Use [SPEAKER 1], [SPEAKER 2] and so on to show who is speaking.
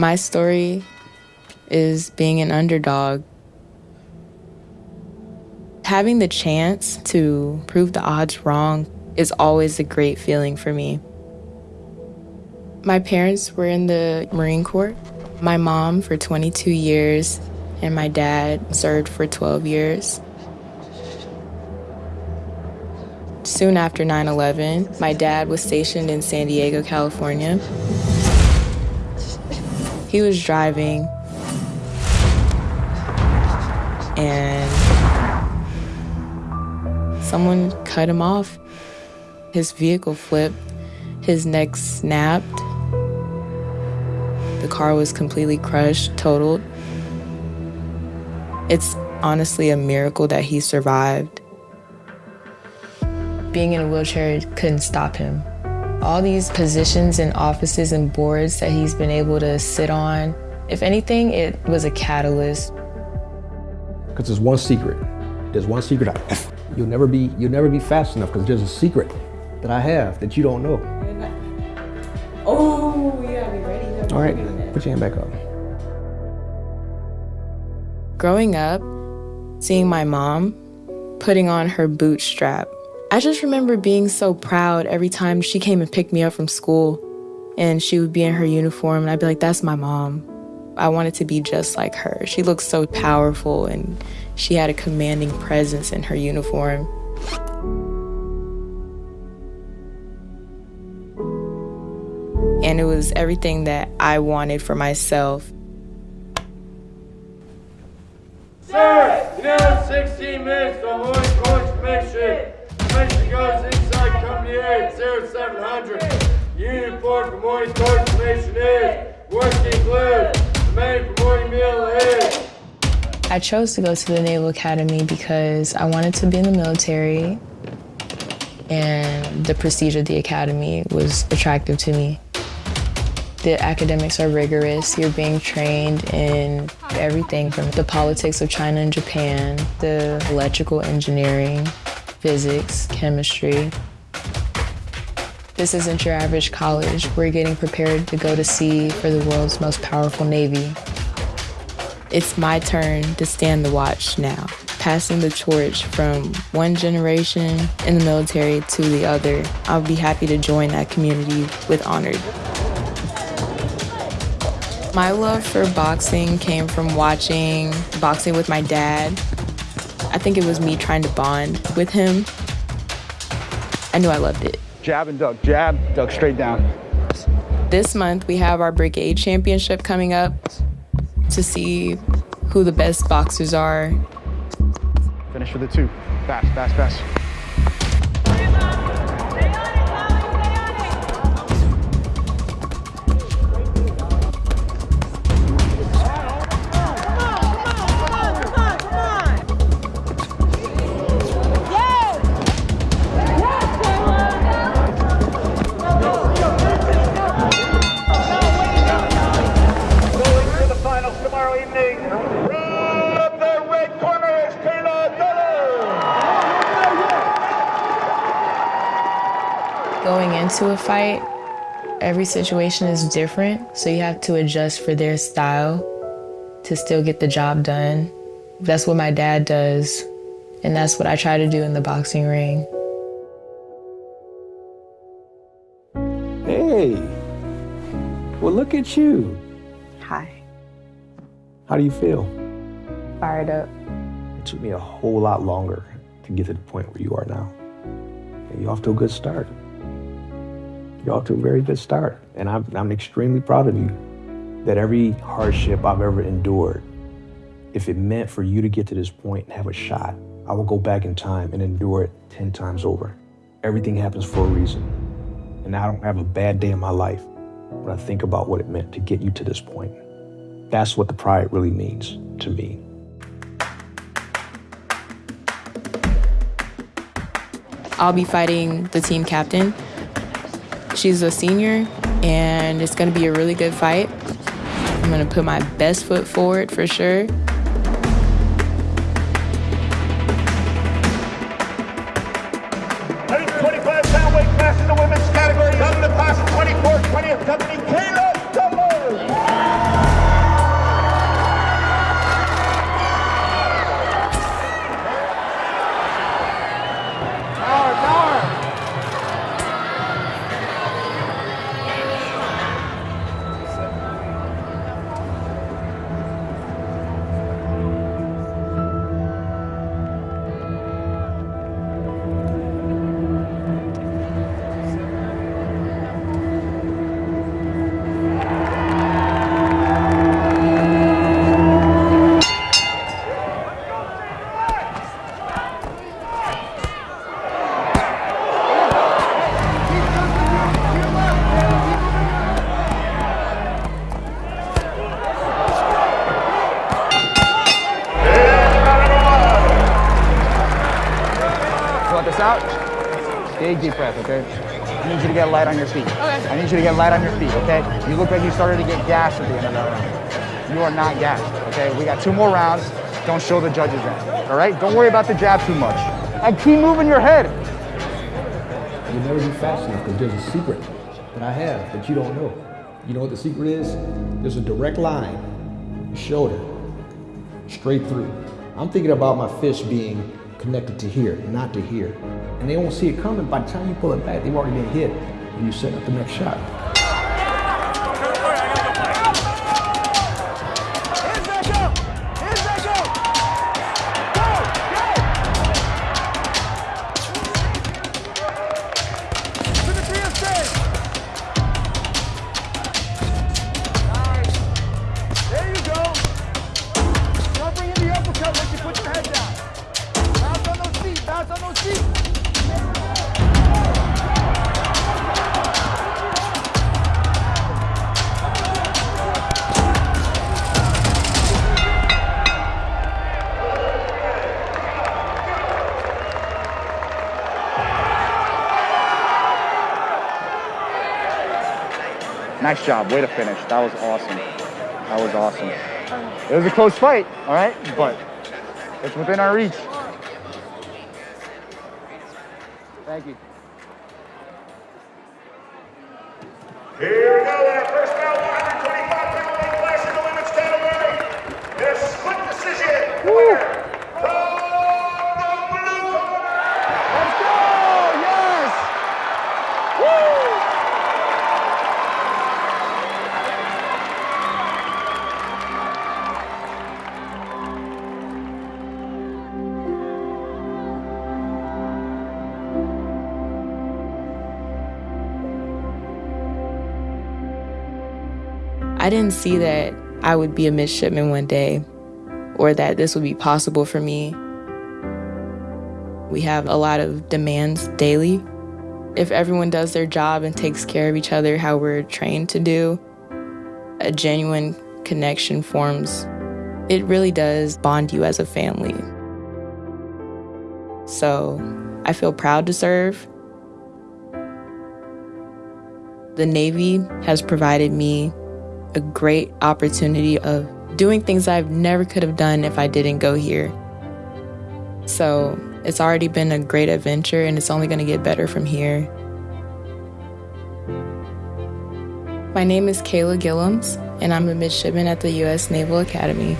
[SPEAKER 1] My story is being an underdog. Having the chance to prove the odds wrong is always a great feeling for me. My parents were in the Marine Corps. My mom for 22 years, and my dad served for 12 years. Soon after 9 11, my dad was stationed in San Diego, California. He was driving, and someone cut him off. His vehicle flipped, his neck snapped. The car was completely crushed, totaled. It's honestly a miracle that he survived. Being in a wheelchair couldn't stop him. All these positions and offices and boards that he's been able to sit on, if anything, it was a catalyst.
[SPEAKER 2] Because there's one secret. There's one secret. I, you'll never be you'll never be fast enough because there's a secret that I have that you don't know.
[SPEAKER 1] Oh, you gotta be ready.
[SPEAKER 2] All right, put your hand back up.
[SPEAKER 1] Growing up, seeing my mom putting on her bootstrap, I just remember being so proud every time she came and picked me up from school and she would be in her uniform and I'd be like, that's my mom. I wanted to be just like her. She looked so powerful and she had a commanding presence in her uniform. And it was everything that I wanted for myself.
[SPEAKER 3] Sir, you now 16 minutes on Morning Course Mission. Goes inside Company A at 0700. Unit report for Morning is working glue. The main for morning meal is.
[SPEAKER 1] I chose to go to the Naval Academy because I wanted to be in the military and the prestige of the academy was attractive to me. The academics are rigorous. You're being trained in everything from the politics of China and Japan, the electrical engineering, physics, chemistry. This isn't your average college. We're getting prepared to go to sea for the world's most powerful navy. It's my turn to stand the watch now, passing the torch from one generation in the military to the other. I'll be happy to join that community with honor. My love for boxing came from watching boxing with my dad. I think it was me trying to bond with him. I knew I loved it.
[SPEAKER 4] Jab and duck, jab, duck straight down.
[SPEAKER 1] This month, we have our brigade championship coming up to see who the best boxers are.
[SPEAKER 4] Finish with the two. Fast, fast, fast.
[SPEAKER 3] Going
[SPEAKER 1] into a fight, every situation is different, so you have to adjust for their style to still get the job done. That's what my dad does, and that's what I try to do in the boxing ring.
[SPEAKER 2] Hey, well look at you.
[SPEAKER 1] Hi.
[SPEAKER 2] How do you feel?
[SPEAKER 1] Fired up.
[SPEAKER 2] It took me a whole lot longer to get to the point where you are now. And you're off to a good start. You're off to a very good start. And I'm, I'm extremely proud of you that every hardship I've ever endured, if it meant for you to get to this point and have a shot, I will go back in time and endure it 10 times over. Everything happens for a reason. And I don't have a bad day in my life when I think about what it meant to get you to this point. That's what the pride really means to me.
[SPEAKER 1] I'll be fighting the team captain. She's a senior, and it's going to be a really good fight. I'm going to put my best foot forward for sure.
[SPEAKER 3] Out.
[SPEAKER 4] Big deep breath, okay? I need you to get light on your feet. Okay. I need you to get light on your feet, okay? You look like you started to get gassed at the end of that round. You are not gassed, okay? We got two more rounds. Don't show the judges that, all right? Don't worry about the jab too much. And keep moving your head.
[SPEAKER 2] You'll never be fast enough because there's a secret that I have that you don't know. You know what the secret is? There's a direct line, shoulder, straight through. I'm thinking about my fist being connected to here, not to here. And they won't see it coming. By the time you pull it back, they've already been hit and you set up the next shot.
[SPEAKER 4] Nice job. Way to finish. That was awesome. That was awesome. It was a close fight, all right? But it's within our reach. Thank you.
[SPEAKER 1] I didn't see that I would be a midshipman one day or that this would be possible for me. We have a lot of demands daily. If everyone does their job and takes care of each other how we're trained to do, a genuine connection forms. It really does bond you as a family. So I feel proud to serve. The Navy has provided me a great opportunity of doing things I never could have done if I didn't go here. So it's already been a great adventure and it's only going to get better from here. My name is Kayla Gillums, and I'm a midshipman at the U.S. Naval Academy.